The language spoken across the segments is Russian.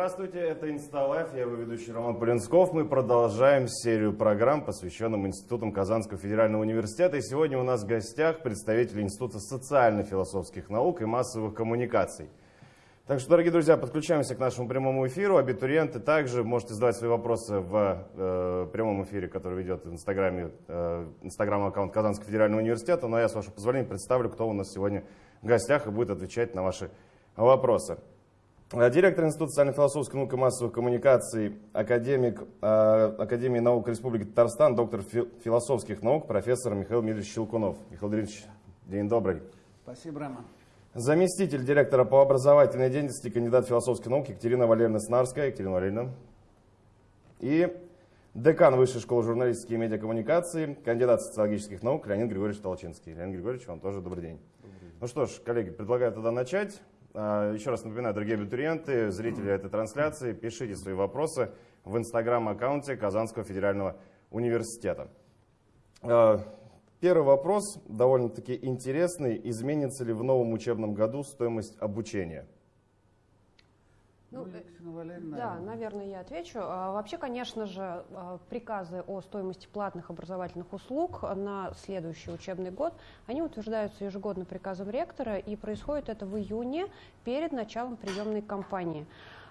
Здравствуйте, это Инсталайф, я его ведущий Роман Полинсков. Мы продолжаем серию программ, посвященным институтам Казанского федерального университета. И сегодня у нас в гостях представители Института социально-философских наук и массовых коммуникаций. Так что, дорогие друзья, подключаемся к нашему прямому эфиру. Абитуриенты также можете задавать свои вопросы в э, прямом эфире, который ведет в Инстаграме, э, Инстаграм-аккаунт Казанского федерального университета. Но я, с вашего позволения, представлю, кто у нас сегодня в гостях и будет отвечать на ваши вопросы. Э, директор Института социально-философской науки и массовых коммуникаций, академик э, Академии наук Республики Татарстан, доктор философских наук, профессор Михаил Мильевич Щелкунов. Михаил Дмитриевич, день добрый. Спасибо, Роман. Заместитель директора по образовательной деятельности, кандидат философских наук Екатерина Валерьевна Снарская. Екатерина Валерьевна. И декан Высшей школы журналистики и медиакоммуникации, кандидат социологических наук Леонид Григорьевич Толчинский. Леонид Григорьевич, вам тоже добрый день. Добрый день. Ну что ж, коллеги, предлагаю тогда начать. А, еще раз напоминаю, дорогие абитуриенты, зрители этой трансляции, пишите свои вопросы в инстаграм-аккаунте Казанского федерального университета. А, первый вопрос довольно-таки интересный. Изменится ли в новом учебном году стоимость обучения? Ну, ну э, да, наверное, я отвечу. А, вообще, конечно же, а, приказы о стоимости платных образовательных услуг на следующий учебный год, они утверждаются ежегодно приказом ректора, и происходит это в июне перед началом приемной кампании.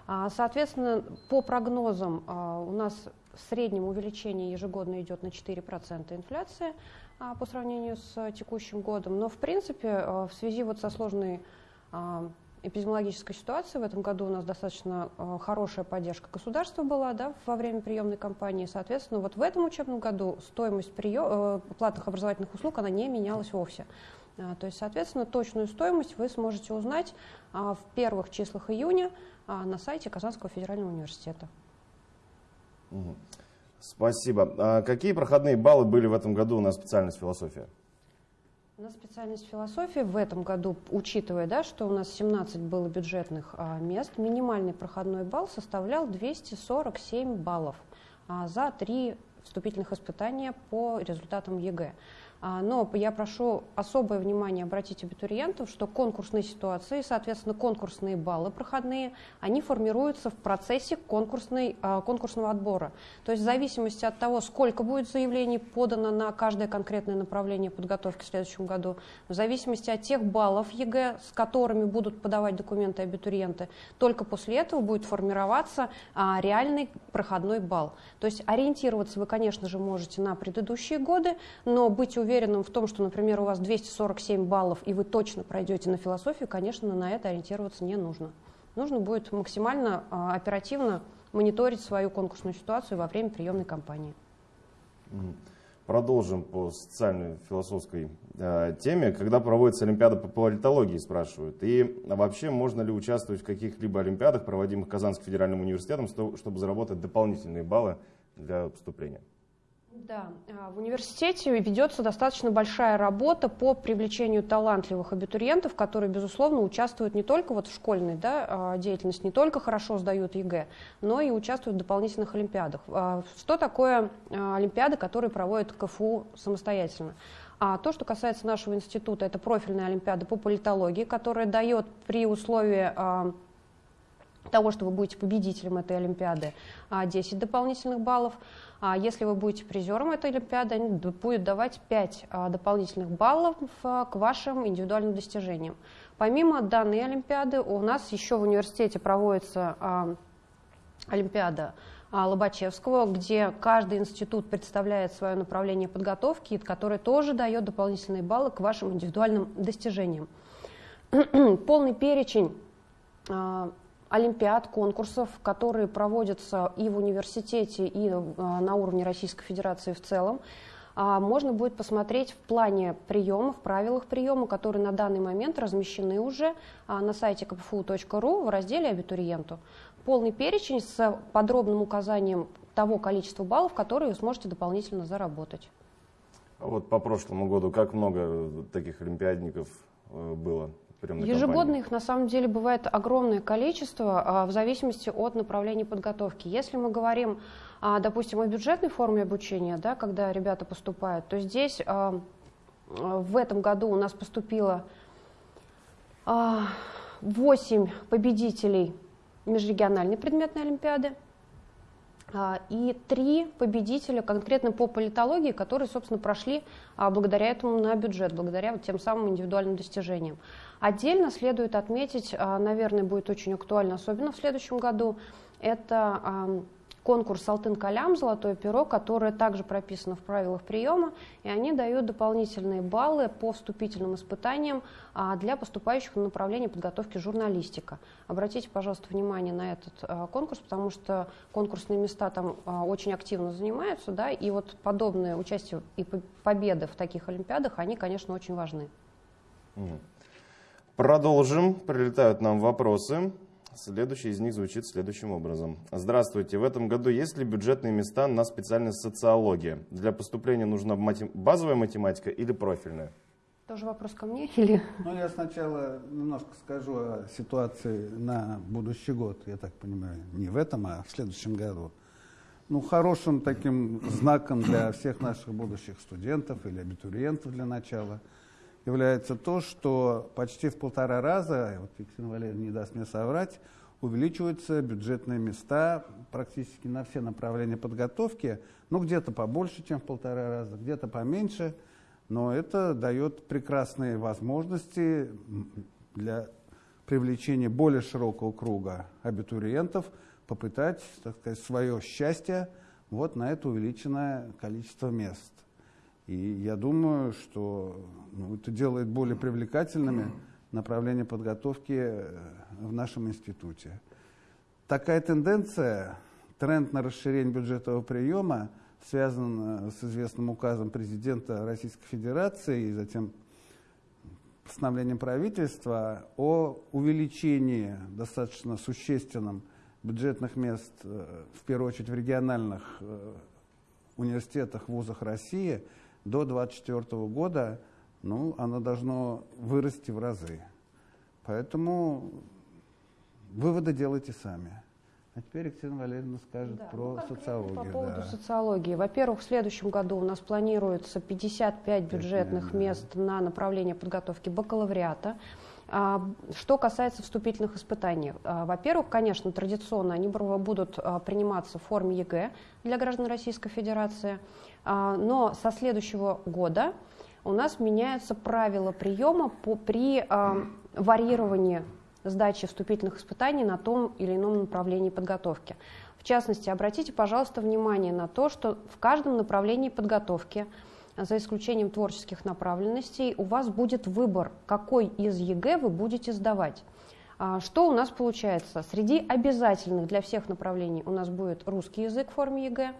А, соответственно, по прогнозам у нас в среднем увеличение ежегодно идет на 4% инфляции по сравнению с текущим годом, но в принципе в связи вот со сложной эпидемиологической ситуации. В этом году у нас достаточно э, хорошая поддержка государства была да, во время приемной кампании. Соответственно, вот в этом учебном году стоимость прием, э, платных образовательных услуг она не менялась вовсе. А, то есть, соответственно, точную стоимость вы сможете узнать в первых числах июня на сайте Казанского федерального университета. Спасибо. А какие проходные баллы были в этом году на специальность философия? На специальность философии в этом году, учитывая, да, что у нас 17 было бюджетных а, мест, минимальный проходной балл составлял 247 баллов а, за три вступительных испытания по результатам ЕГЭ. А, но я прошу особое внимание обратить абитуриентов, что конкурсные ситуации, соответственно, конкурсные баллы проходные, они формируются в процессе конкурсной, а, конкурсного отбора. То есть в зависимости от того, сколько будет заявлений подано на каждое конкретное направление подготовки в следующем году, в зависимости от тех баллов ЕГЭ, с которыми будут подавать документы абитуриенты, только после этого будет формироваться а, реальный проходной балл. То есть ориентироваться вы, конечно же, можете на предыдущие годы, но быть уверенным, уверенным в том, что, например, у вас 247 баллов, и вы точно пройдете на философию, конечно, на это ориентироваться не нужно. Нужно будет максимально а, оперативно мониторить свою конкурсную ситуацию во время приемной кампании. Продолжим по социальной философской э, теме. Когда проводится Олимпиада по политологии, спрашивают. И вообще, можно ли участвовать в каких-либо Олимпиадах, проводимых Казанским федеральным университетом, чтобы заработать дополнительные баллы для поступления? Да, а, в университете ведется достаточно большая работа по привлечению талантливых абитуриентов, которые, безусловно, участвуют не только вот в школьной да, а, деятельности, не только хорошо сдают ЕГЭ, но и участвуют в дополнительных олимпиадах. А, что такое олимпиады, которые проводит КФУ самостоятельно? А то, что касается нашего института, это профильная олимпиада по политологии, которая дает при условии того, что вы будете победителем этой олимпиады, 10 дополнительных баллов. А если вы будете призером этой Олимпиады, они будут давать 5 а, дополнительных баллов к вашим индивидуальным достижениям. Помимо данной Олимпиады, у нас еще в университете проводится а, Олимпиада Лобачевского, где каждый институт представляет свое направление подготовки, которое тоже дает дополнительные баллы к вашим индивидуальным достижениям. Полный перечень олимпиад, конкурсов, которые проводятся и в университете, и э, на уровне Российской Федерации в целом. А, можно будет посмотреть в плане приема, в правилах приема, которые на данный момент размещены уже а, на сайте kpfu.ru в разделе «Абитуриенту». Полный перечень с подробным указанием того количества баллов, которые вы сможете дополнительно заработать. А вот по прошлому году как много таких олимпиадников э, Ежегодно их на самом деле бывает огромное количество а, в зависимости от направления подготовки. Если мы говорим, а, допустим, о бюджетной форме обучения, да, когда ребята поступают, то здесь а, в этом году у нас поступило 8 победителей межрегиональной предметной олимпиады и три победителя конкретно по политологии, которые, собственно, прошли благодаря этому на бюджет, благодаря вот тем самым индивидуальным достижениям. Отдельно следует отметить, а, наверное, будет очень актуально, особенно в следующем году, это конкурс «Алтын Калям», «Золотое перо», которое также прописано в правилах приема, и они дают дополнительные баллы по вступительным испытаниям а, для поступающих на направление подготовки журналистика. Обратите, пожалуйста, внимание на этот а, конкурс, потому что конкурсные места там а, очень активно занимаются, да, и вот подобные участия и победы в таких олимпиадах, они, конечно, очень важны. Продолжим. Прилетают нам вопросы. Следующий из них звучит следующим образом. Здравствуйте. В этом году есть ли бюджетные места на специальность социология? Для поступления нужна матем... базовая математика или профильная? Тоже вопрос ко мне или? Ну, я сначала немножко скажу о ситуации на будущий год, я так понимаю, не в этом, а в следующем году. Ну, хорошим таким знаком для всех наших будущих студентов или абитуриентов для начала – является то, что почти в полтора раза, вот Екатерина Валерьевна не даст мне соврать, увеличиваются бюджетные места практически на все направления подготовки, ну где-то побольше, чем в полтора раза, где-то поменьше, но это дает прекрасные возможности для привлечения более широкого круга абитуриентов попытать, так сказать, свое счастье вот на это увеличенное количество мест. И я думаю, что ну, это делает более привлекательными направления подготовки э, в нашем институте. Такая тенденция, тренд на расширение бюджетного приема связан э, с известным указом президента Российской Федерации и затем постановлением правительства о увеличении достаточно существенном бюджетных мест, э, в первую очередь в региональных университетах, вузах России – до 2024 года ну, оно должно вырасти в разы. Поэтому выводы делайте сами. А теперь Екатерина Валерьевна скажет да, про ну, социологию. По поводу да. социологии. Во-первых, в следующем году у нас планируется 55 бюджетных мест на направление подготовки бакалавриата. А, что касается вступительных испытаний. А, во-первых, конечно, традиционно они будут а, приниматься в форме ЕГЭ для граждан Российской Федерации. Но со следующего года у нас меняются правила приема по, при варьировании сдачи вступительных испытаний на том или ином направлении подготовки. В частности, обратите, пожалуйста, внимание на то, что в каждом направлении подготовки, за исключением творческих направленностей, у вас будет выбор, какой из ЕГЭ вы будете сдавать. А, что у нас получается? Среди обязательных для всех направлений у нас будет русский язык в форме ЕГЭ,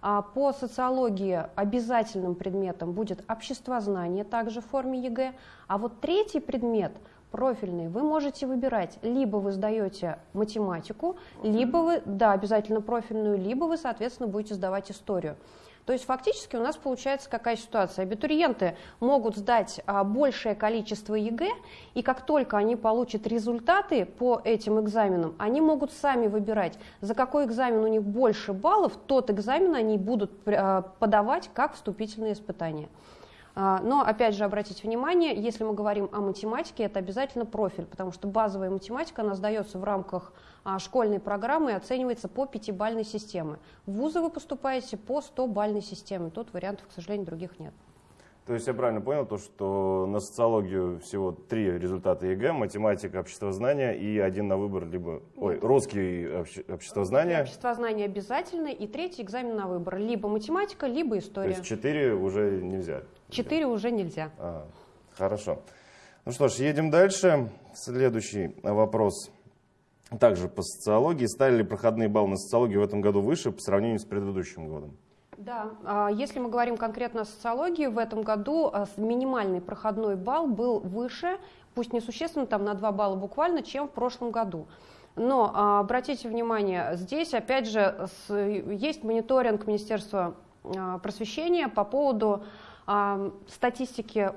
а по социологии обязательным предметом будет обществознание, также в форме ЕГЭ. А вот третий предмет профильный вы можете выбирать. Либо вы сдаете математику, либо вы, да, обязательно профильную, либо вы, соответственно, будете сдавать историю. То есть фактически у нас получается какая ситуация? Абитуриенты могут сдать а, большее количество ЕГЭ, и как только они получат результаты по этим экзаменам, они могут сами выбирать, за какой экзамен у них больше баллов, тот экзамен они будут а, подавать как вступительные испытания. А, но, опять же, обратите внимание, если мы говорим о математике, это обязательно профиль, потому что базовая математика, она сдается в рамках а, школьной программы и оценивается по пятибальной системе. В вузы вы поступаете по 100-бальной системе. Тут вариантов, к сожалению, других нет. То есть я правильно понял, то, что на социологию всего три результата ЕГЭ, математика, обществознание и один на выбор, либо, ой, русский обще, обществознание. Обществознание обязательно и третий экзамен на выбор, либо математика, либо история. То есть четыре уже нельзя? Четыре уже нельзя. А, хорошо. Ну что ж, едем дальше. Следующий вопрос. Также по социологии. Стали ли проходные баллы на социологию в этом году выше по сравнению с предыдущим годом? Да, а, если мы говорим конкретно о социологии, в этом году а, минимальный проходной балл был выше, пусть не существенно, там на 2 балла буквально, чем в прошлом году. Но а, обратите внимание, здесь опять же есть мониторинг Министерства просвещения по поводу статистики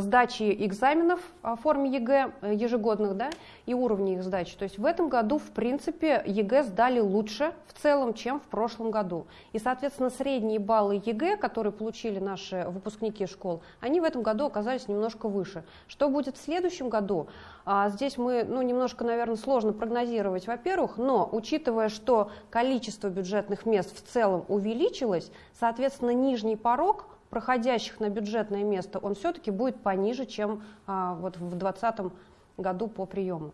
сдачи экзаменов в форме ЕГЭ э, ежегодных, да, и уровней их сдачи. То есть в этом году, в принципе, ЕГЭ сдали лучше в целом, чем в прошлом году. И, соответственно, средние баллы ЕГЭ, которые получили наши выпускники школ, они в этом году оказались немножко выше. Что будет в следующем году? А, здесь мы, ну, немножко, наверное, сложно прогнозировать, во-первых, но учитывая, что количество бюджетных мест в целом увеличилось, соответственно, нижний порог – проходящих на бюджетное место, он все-таки будет пониже, чем а, вот в 2020 году по приему.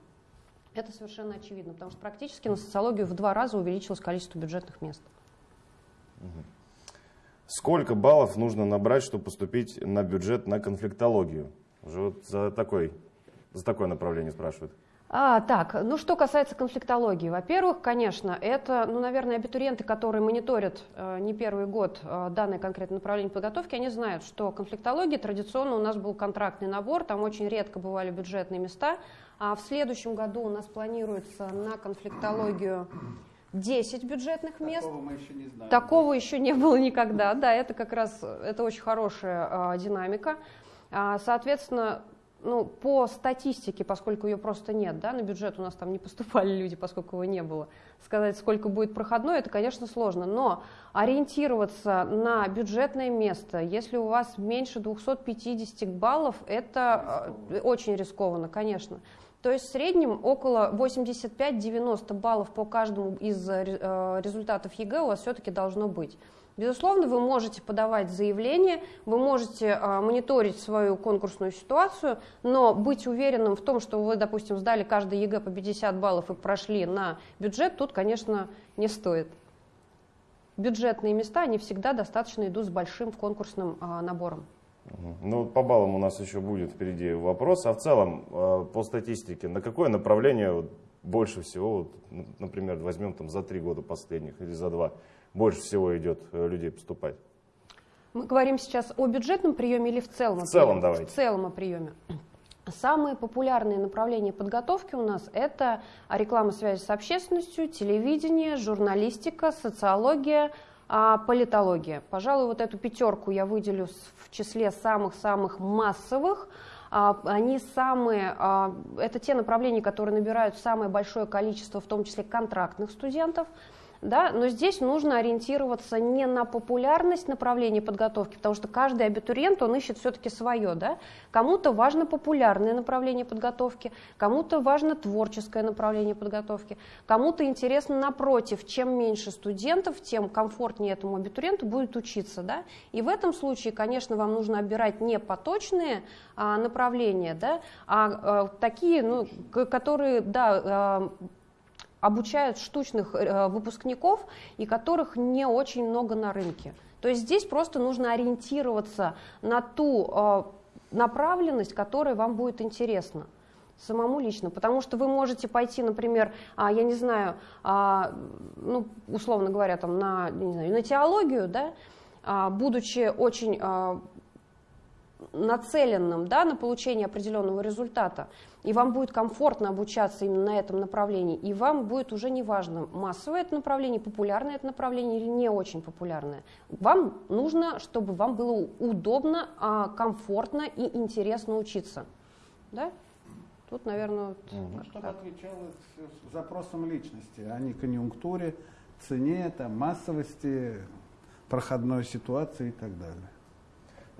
Это совершенно очевидно, потому что практически на социологию в два раза увеличилось количество бюджетных мест. Сколько баллов нужно набрать, чтобы поступить на бюджет на конфликтологию? Уже вот за, такой, за такое направление спрашивают. А, так, ну что касается конфликтологии. Во-первых, конечно, это, ну, наверное, абитуриенты, которые мониторят э, не первый год э, данное конкретное направление подготовки, они знают, что конфликтология традиционно у нас был контрактный набор, там очень редко бывали бюджетные места. А в следующем году у нас планируется на конфликтологию 10 бюджетных мест. Такого мы еще не знаем. Такого еще не было никогда. Да, это как раз это очень хорошая э, динамика. А, соответственно, ну, по статистике, поскольку ее просто нет, да, на бюджет у нас там не поступали люди, поскольку его не было, сказать, сколько будет проходной, это, конечно, сложно, но ориентироваться на бюджетное место, если у вас меньше 250 баллов, это рискованно. очень рискованно, конечно. То есть в среднем около 85-90 баллов по каждому из э, результатов ЕГЭ у вас все-таки должно быть. Безусловно, вы можете подавать заявление, вы можете а, мониторить свою конкурсную ситуацию, но быть уверенным в том, что вы, допустим, сдали каждый ЕГЭ по 50 баллов и прошли на бюджет, тут, конечно, не стоит. Бюджетные места, они всегда достаточно идут с большим конкурсным а, набором. Ну, по баллам у нас еще будет впереди вопрос. А в целом, а, по статистике, на какое направление больше всего, например, возьмем там за три года последних или за два, больше всего идет э, людей поступать? Мы говорим сейчас о бюджетном приеме или в целом? В целом давайте. В целом о приеме. Самые популярные направления подготовки у нас это реклама связи с общественностью, телевидение, журналистика, социология, а, политология. Пожалуй, вот эту пятерку я выделю в числе самых-самых массовых. А, они самые, а, это те направления, которые набирают самое большое количество, в том числе контрактных студентов да, но здесь нужно ориентироваться не на популярность направления подготовки, потому что каждый абитуриент, он ищет все-таки свое, да, кому-то важно популярное направление подготовки, кому-то важно творческое направление подготовки, кому-то интересно напротив, чем меньше студентов, тем комфортнее этому абитуриенту будет учиться, да, и в этом случае, конечно, вам нужно отбирать не поточные а, направления, да, а, а такие, ну, которые, да, а, обучают штучных э, выпускников и которых не очень много на рынке. То есть здесь просто нужно ориентироваться на ту э, направленность, которая вам будет интересна самому лично, потому что вы можете пойти, например, а, я не знаю, а, ну, условно говоря, там, на, не знаю, на теологию, да, а, будучи очень нацеленным да, на получение определенного результата, и вам будет комфортно обучаться именно на этом направлении, и вам будет уже не важно, массовое это направление, популярное это направление или не очень популярное. Вам нужно, чтобы вам было удобно, а, комфортно и интересно учиться. Да? Тут, наверное, вот ну, чтобы отвечало запросам личности, а не конъюнктуре, цене, там, массовости, проходной ситуации и так далее.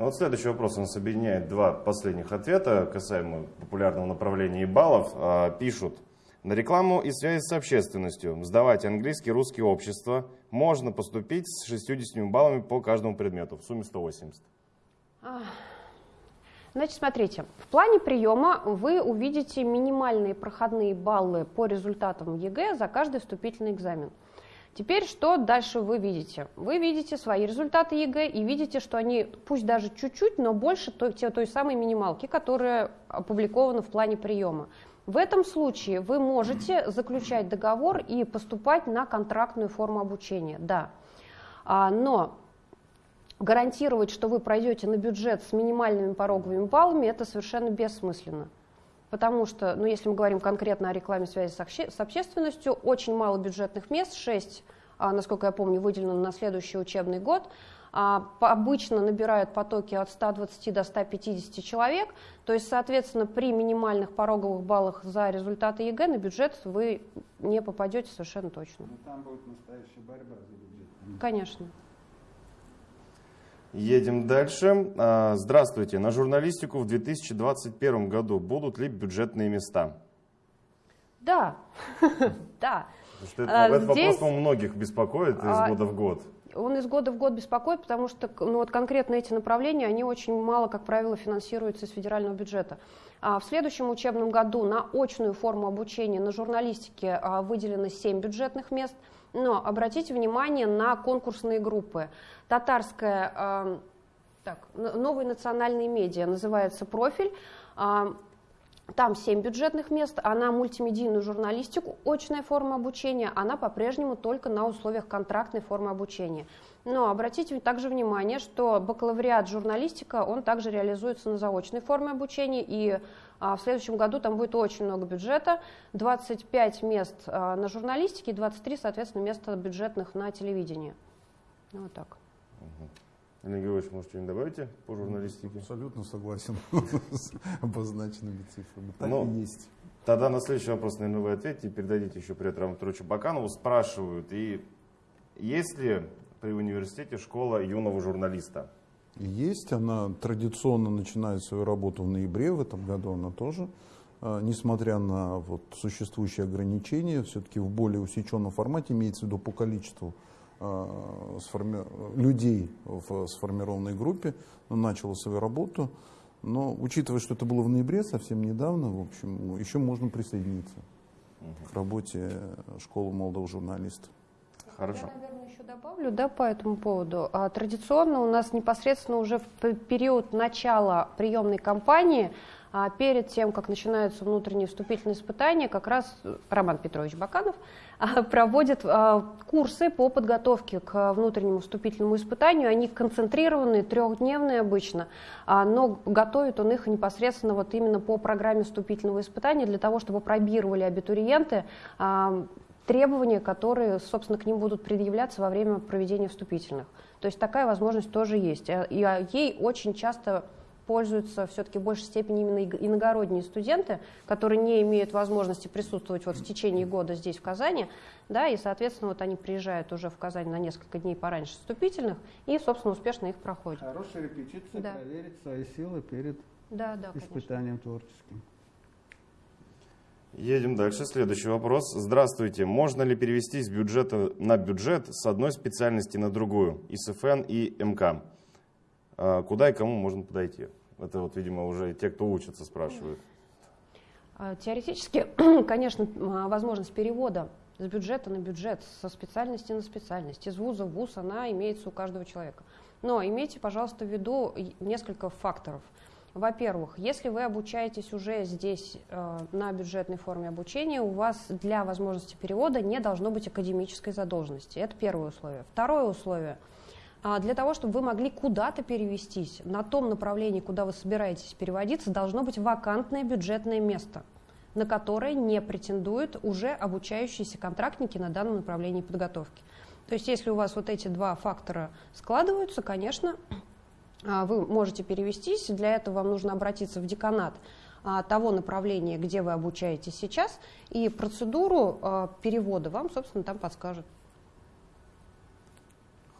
А вот следующий вопрос нас объединяет два последних ответа касаемо популярного направления и баллов. А, пишут, на рекламу и связи с общественностью сдавать английский, русский общество можно поступить с 60 баллами по каждому предмету, в сумме 180. Значит, смотрите, в плане приема вы увидите минимальные проходные баллы по результатам ЕГЭ за каждый вступительный экзамен. Теперь что дальше вы видите? Вы видите свои результаты ЕГЭ и видите, что они, пусть даже чуть-чуть, но больше той, той самой минималки, которая опубликована в плане приема. В этом случае вы можете заключать договор и поступать на контрактную форму обучения, да. А, но гарантировать, что вы пройдете на бюджет с минимальными пороговыми баллами, это совершенно бессмысленно потому что, ну, если мы говорим конкретно о рекламе и связи с, обще с общественностью, очень мало бюджетных мест, 6, а, насколько я помню, выделено на следующий учебный год. а, обычно набирают потоки от 120 до 150 человек, то есть, соответственно, при минимальных пороговых баллах за результаты ЕГЭ на бюджет вы не попадете совершенно точно. Ну, там будет настоящая борьба за бюджет. Конечно. Едем дальше. А, Здравствуйте. На журналистику в 2021 году будут ли бюджетные места? Да, да. А, этот вопрос, по-моему, многих беспокоит из А, года в год. Он из года в год беспокоит, потому что ну, вот конкретно эти направления, они очень мало, как правило, финансируются из федерального бюджета. А в следующем учебном году на очную форму обучения на журналистике выделено 7 бюджетных мест. Но обратите внимание на конкурсные группы. Татарская, а, так, новые национальные медиа называется «Профиль». А, Там 7 бюджетных мест, а на мультимедийную журналистику очная форма обучения, она по-прежнему только на условиях контрактной формы обучения. Но обратите также внимание, что бакалавриат журналистика, он также реализуется на заочной форме обучения, и в следующем году там будет очень много бюджета, 25 мест а, на журналистике и 23, соответственно, места бюджетных на телевидении. Ну, Вот так. Олег Георгиевич, может, что-нибудь добавите по журналистике? Абсолютно согласен с обозначенными цифрами. Так Ну, и есть. Тогда на следующий вопрос, наверное, вы ответите и передадите еще привет Раму Петровичу Баканову. Спрашивают, и есть ли при университете школа юного журналиста? Есть, она традиционно начинает свою работу в ноябре, в этом году она тоже, а, несмотря на вот существующие ограничения, все-таки в более усеченном формате, имеется в виду по количеству а, сформи- людей в сформированной группе, начала свою работу. Но учитывая, что это было в ноябре, совсем недавно, в общем, еще можно присоединиться к работе школы молодого журналиста. Хорошо. Я, наверное, еще добавлю да, по этому поводу. А, Традиционно у нас непосредственно уже в период начала приемной кампании, а, перед тем, как начинаются внутренние вступительные испытания, как раз э, Роман Петрович Баканов а, проводит курсы по подготовке к внутреннему вступительному испытанию. Они концентрированные, трехдневные обычно, но готовит он их непосредственно вот именно по программе вступительного испытания для того, чтобы пробировали абитуриенты требования, которые, собственно, к ним будут предъявляться во время проведения вступительных. То есть такая возможность тоже есть. А- И а, ей очень часто пользуются все-таки в большей степени именно иногородние студенты, которые не имеют возможности присутствовать вот в течение года здесь, в Казани, да, и, соответственно, вот они приезжают уже в Казань на несколько дней пораньше вступительных и, собственно, успешно их проходят. Хорошая репетиция, Да. проверить свои силы перед Да, да, конечно. испытанием творческим. Едем дальше. Следующий вопрос. Здравствуйте. Можно ли перевести с бюджета на бюджет с одной специальности на другую? ИСФН и МК. А, Куда и кому можно подойти? Это вот, видимо, уже те, кто учится, спрашивают. А, Теоретически, конечно, м, возможность перевода с бюджета на бюджет, со специальности на специальность, из вуза в вуз, она имеется у каждого человека. Но имейте, пожалуйста, в виду несколько факторов. Во-первых, если вы обучаетесь уже здесь э, на бюджетной форме обучения, у вас для возможности перевода не должно быть академической задолженности. Это первое условие. Второе условие – а, Для того, чтобы вы могли куда-то перевестись, на том направлении, куда вы собираетесь переводиться, должно быть вакантное бюджетное место, на которое не претендуют уже обучающиеся контрактники на данном направлении подготовки. То есть если у вас вот эти два фактора складываются, конечно, вы можете перевестись. Для этого вам нужно обратиться в деканат а, того направления, где вы обучаетесь сейчас, и процедуру а, перевода вам, собственно, там подскажут.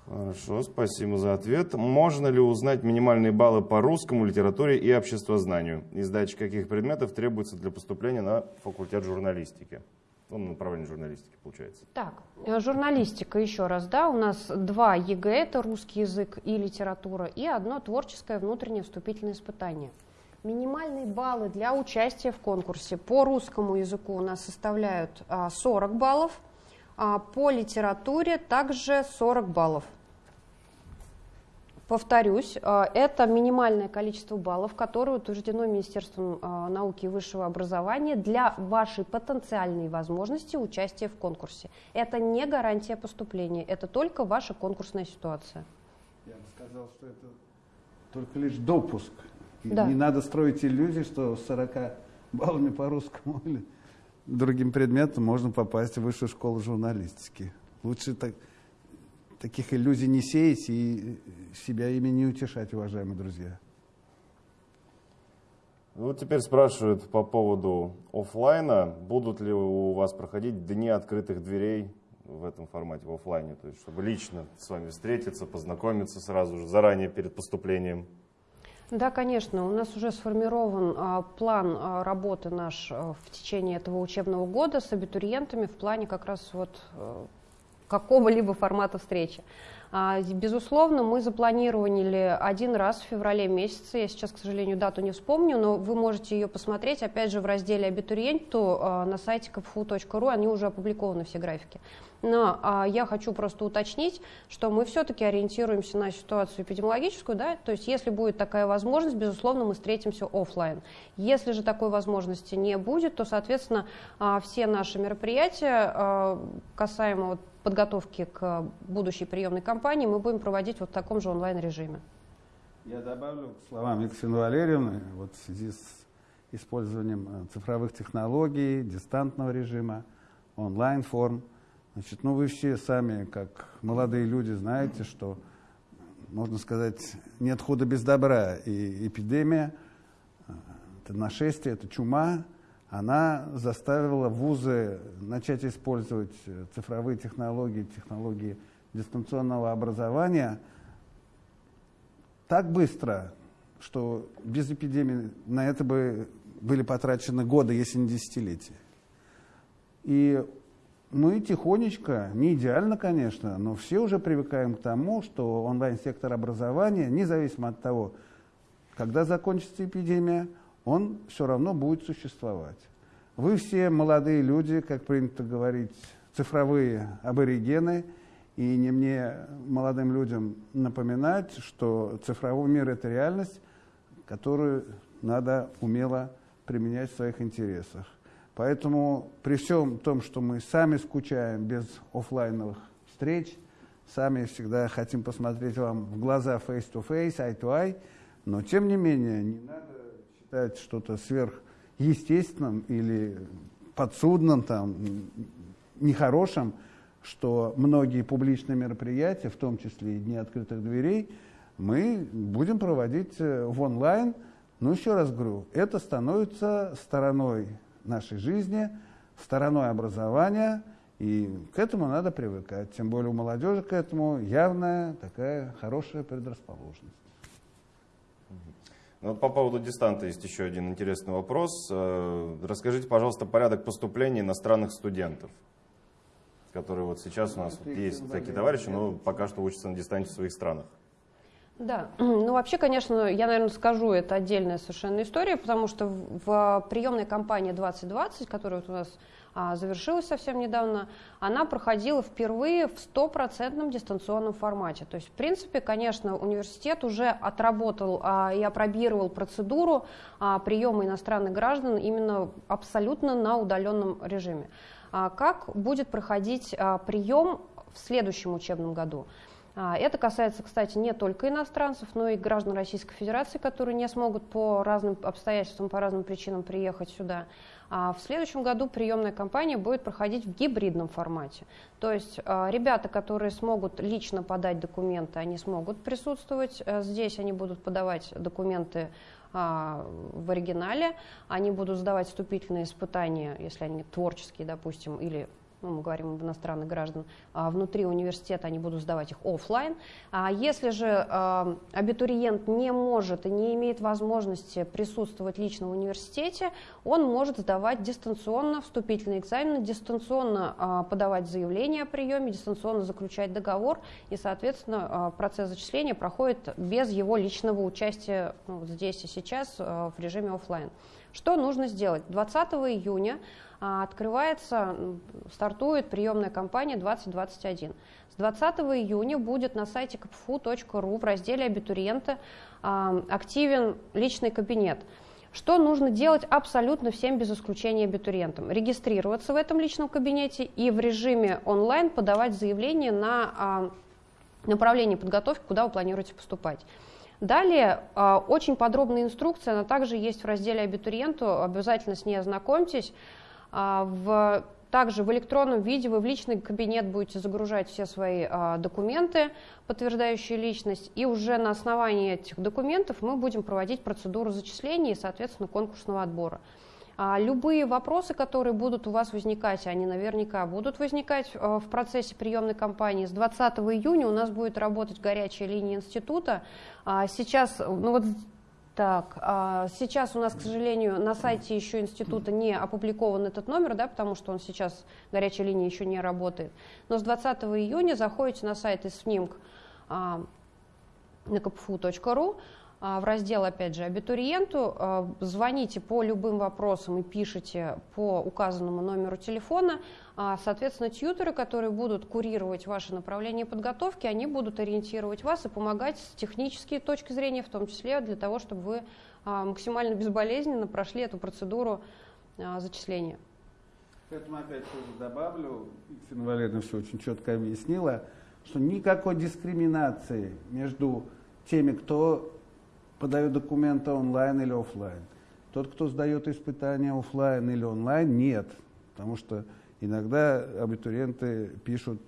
Хорошо, спасибо за ответ. Можно ли узнать минимальные баллы по русскому, литературе и обществознанию? И сдача каких предметов требуется для поступления на факультет журналистики? Ну, на направление журналистики, получается. Так, э, журналистика еще раз, да, у нас два ЕГЭ, это русский язык и литература, и одно творческое внутреннее вступительное испытание. Минимальные баллы для участия в конкурсе по русскому языку у нас составляют а, 40 баллов, а по литературе также 40 баллов. Повторюсь, а, это минимальное количество баллов, которое утверждено Министерством а, науки и высшего образования для вашей потенциальной возможности участия в конкурсе. Это не гарантия поступления, это только ваша конкурсная ситуация. Я бы сказал, что это только лишь допуск. И Да. Не надо строить иллюзии, что с 40 баллами по русскому или другим предметам можно попасть в высшую школу журналистики. Лучше так таких иллюзий не сеять и себя ими не утешать, уважаемые друзья. Вот теперь спрашивают по поводу офлайна. Будут ли у вас проходить дни открытых дверей в этом формате, в офлайне? То есть, чтобы лично с вами встретиться, познакомиться сразу же, заранее перед поступлением? Да, конечно. У нас уже сформирован а, план а, работы наш а, в течение этого учебного года с абитуриентами в плане как раз вот а, какого-либо формата встречи. А, безусловно, мы запланировали один раз в феврале месяце, я сейчас, к сожалению, дату не вспомню, но вы можете ее посмотреть, опять же, в разделе «Абитуриенту» а, на сайте kpfu.ru, они уже опубликованы, все графики. Но а, я хочу просто уточнить, что мы все-таки ориентируемся на ситуацию эпидемиологическую, да, то есть если будет такая возможность, безусловно, мы встретимся офлайн. Если же такой возможности не будет, то, соответственно, а, все наши мероприятия а, касаемо вот подготовки к будущей приемной кампании мы будем проводить вот в таком же онлайн-режиме. Я добавлю к словам Екатерины Валерьевны, вот в связи с использованием э, цифровых технологий, дистантного режима, онлайн-форм. Значит, ну вы все сами, как молодые люди, знаете, что, можно сказать, нет худа без добра. И эпидемия, э, это нашествие, это чума, она заставила вузы начать использовать э, цифровые технологии, технологии дистанционного образования так быстро, что без эпидемии на это бы были потрачены годы, если не десятилетия. И мы тихонечко, не идеально, конечно, но все уже привыкаем к тому, что онлайн-сектор образования, независимо от того, когда закончится эпидемия, он все равно будет существовать. Вы все молодые люди, как принято говорить, цифровые аборигены, и не мне, молодым людям, напоминать, что цифровой мир – это реальность, которую надо умело применять в своих интересах. Поэтому при всем том, что мы сами скучаем без офлайновых встреч, сами всегда хотим посмотреть вам в глаза face-to-face, eye-to-eye, но тем не менее не надо считать что-то сверхъестественным или подсудным, там, нехорошим, что многие публичные мероприятия, в том числе и Дни открытых дверей, мы будем проводить э, в онлайн. Но еще раз говорю, это становится стороной нашей жизни, стороной образования, и к этому надо привыкать. Тем более у молодежи к этому явная такая хорошая предрасположенность. Ну, вот по поводу дистанта есть еще один интересный вопрос. Э, расскажите, пожалуйста, порядок поступления иностранных студентов, которые вот сейчас у нас вот есть такие товарищи, но пока что учатся на дистанте в своих странах. Да, ну вообще, конечно, я, наверное, скажу, это отдельная совершенно история, потому что в приемной кампании 2020, которая вот у нас а, завершилась совсем недавно, она проходила впервые в стопроцентном дистанционном формате. То есть, в принципе, конечно, университет уже отработал а, и опробировал процедуру а, приема иностранных граждан именно абсолютно на удаленном режиме. А, как будет проходить а, прием в следующем учебном году? А, это касается, кстати, не только иностранцев, но и граждан Российской Федерации, которые не смогут по разным обстоятельствам, по разным причинам приехать сюда. В следующем году приемная кампания будет проходить в гибридном формате. То есть ребята, которые смогут лично подать документы, они смогут присутствовать э, здесь, они будут подавать документы в оригинале, они будут сдавать вступительные испытания, если они творческие, допустим, или ну, мы говорим об иностранных граждан, а, внутри университета они будут сдавать их офлайн. А если же а, абитуриент не может и не имеет возможности присутствовать лично в университете, он может сдавать дистанционно вступительные экзамены, дистанционно подавать заявление о приеме, дистанционно заключать договор, и, соответственно, процесс зачисления проходит без его личного участия ну, здесь и сейчас в режиме офлайн. Что нужно сделать? 20 июня открывается, стартует приемная кампания 2021. С 20 июня будет на сайте kpfu.ru в разделе «Абитуриенты» а, активен личный кабинет. Что нужно делать абсолютно всем без исключения абитуриентам? Регистрироваться в этом личном кабинете и в режиме онлайн подавать заявление на а, направление подготовки, куда вы планируете поступать. Далее очень подробная инструкция, она также есть в разделе абитуриенту, обязательно с ней ознакомьтесь. А, в также в электронном виде вы в личный кабинет будете загружать все свои а, документы, подтверждающие личность, и уже на основании этих документов мы будем проводить процедуру зачисления и, соответственно, конкурсного отбора. А, любые вопросы, которые будут у вас возникать, они наверняка будут возникать в процессе приемной кампании. С 20 июня у нас будет работать горячая линия института. Сейчас, ну вот так, а сейчас у нас, к сожалению, на сайте еще института не опубликован этот номер, да, потому что он сейчас, горячая линия еще не работает. Но с 20 июня заходите на сайт ИСФНИМК а, на kpfu.ru, в раздел, опять же, абитуриенту, а, звоните по любым вопросам и пишите по указанному номеру телефона. А, соответственно, тьютеры, которые будут курировать ваше направление подготовки, они будут ориентировать вас и помогать с технической точки зрения, в том числе для того, чтобы вы максимально безболезненно прошли эту процедуру зачисления. К этому опять тоже добавлю, Екатерина Валерьевна все очень четко объяснила, что никакой дискриминации между теми, кто подает документы онлайн или офлайн. Тот, кто сдает испытания офлайн или онлайн, нет. Потому что иногда абитуриенты пишут,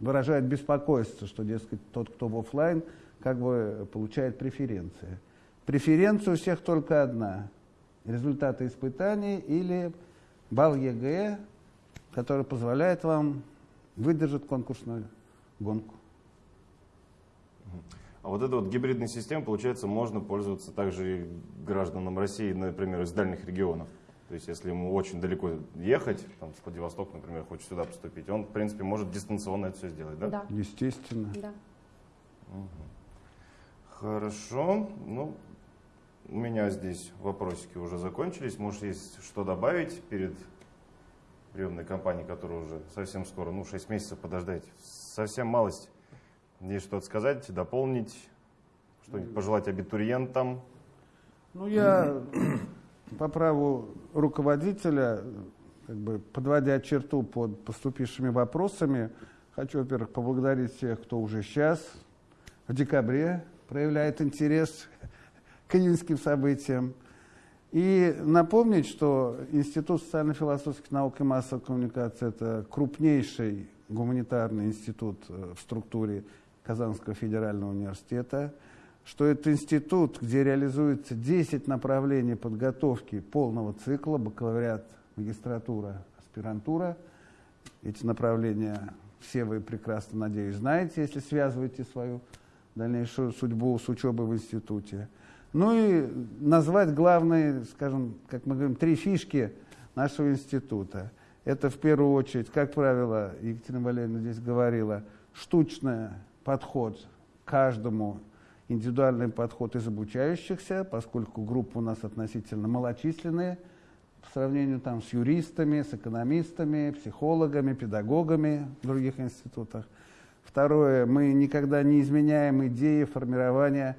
выражают беспокойство, что, дескать, тот, кто в офлайн, как бы получает преференции. Преференция у всех только одна. Результаты испытаний или балл ЕГЭ, который позволяет вам выдержать конкурсную гонку. А вот эта вот гибридная система, получается, можно пользоваться также и гражданам России, например, из дальних регионов. То есть, если ему очень далеко ехать, там, с Владивосток, например, хочет сюда поступить, он, в принципе, может дистанционно это все сделать, да? Да. Естественно. Да. Угу. Хорошо. Ну, у меня здесь вопросики уже закончились. Может, есть что добавить перед приемной кампанией, которая уже совсем скоро, ну, 6 месяцев подождать. Совсем малость. Есть что-то сказать, дополнить, что-нибудь пожелать абитуриентам? Ну, я по праву руководителя, как бы подводя черту под поступившими вопросами, хочу, во-первых, поблагодарить всех, кто уже сейчас, в декабре, проявляет интерес к июньским событиям. И напомнить, что Институт социально-философских наук и массовой коммуникации – это крупнейший гуманитарный институт э, в структуре Казанского федерального университета, что это институт, где реализуется 10 направлений подготовки полного цикла, бакалавриат, магистратура, аспирантура. Эти направления все вы прекрасно, надеюсь, знаете, если связываете свою дальнейшую судьбу с учебой в институте. Ну и назвать главные, скажем, как мы говорим, три фишки нашего института. Это в первую очередь, как правило, Екатерина Валерьевна здесь говорила, штучная подход каждому, индивидуальный подход из обучающихся, поскольку группы у нас относительно малочисленные, по сравнению там, с юристами, с экономистами, психологами, педагогами в других институтах. Второе, мы никогда не изменяем идеи формирования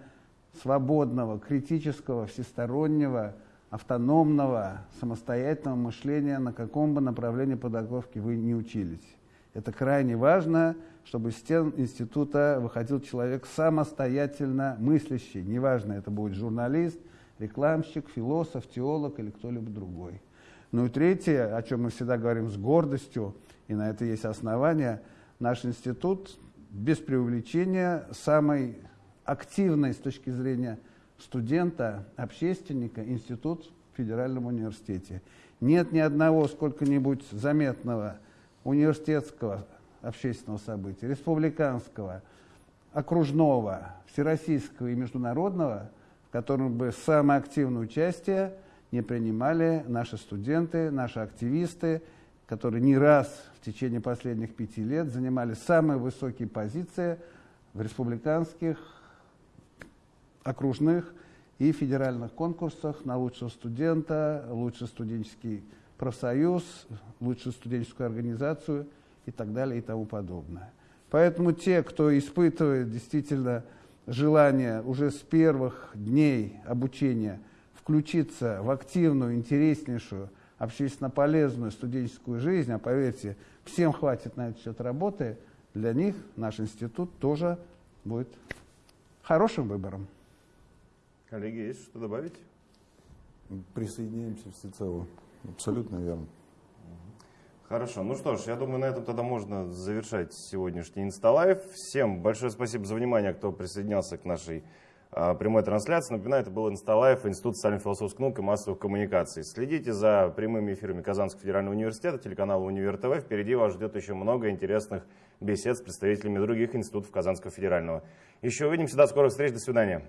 свободного, критического, всестороннего, автономного, самостоятельного мышления, на каком бы направлении подготовки вы не учились. Это крайне важно, чтобы из стен института выходил человек самостоятельно мыслящий. Неважно, это будет журналист, рекламщик, философ, теолог или кто-либо другой. Ну и третье, о чем мы всегда говорим с гордостью, и на это есть основания, наш институт без преувеличения самый активный с точки зрения студента, общественника институт в Федеральном университете. Нет ни одного сколько-нибудь заметного университетского общественного события, республиканского, окружного, всероссийского и международного, в котором бы самое активное участие не принимали наши студенты, наши активисты, которые не раз в течение последних пяти лет занимали самые высокие позиции в республиканских, окружных и федеральных конкурсах на лучшего студента, лучший студенческий профсоюз, лучшую студенческую организацию и так далее и тому подобное. Поэтому те, кто испытывает действительно желание уже с первых дней обучения включиться в активную, интереснейшую, общественно полезную студенческую жизнь, а поверьте, всем хватит на этот счет работы, для них наш институт тоже будет хорошим выбором. Коллеги, есть что добавить? Присоединяемся всецело. Абсолютно верно. Хорошо, ну что ж, я думаю, на этом тогда можно завершать сегодняшний Инсталайв. Всем большое спасибо за внимание, кто присоединялся к нашей а, прямой трансляции. Напоминаю, это был Инсталайв, Институт социально-философских наук и массовых коммуникаций. Следите за прямыми эфирами Казанского федерального университета, телеканала Универ ТВ. Впереди вас ждет еще много интересных бесед с представителями других институтов Казанского федерального. Еще увидимся, до скорых встреч, до свидания.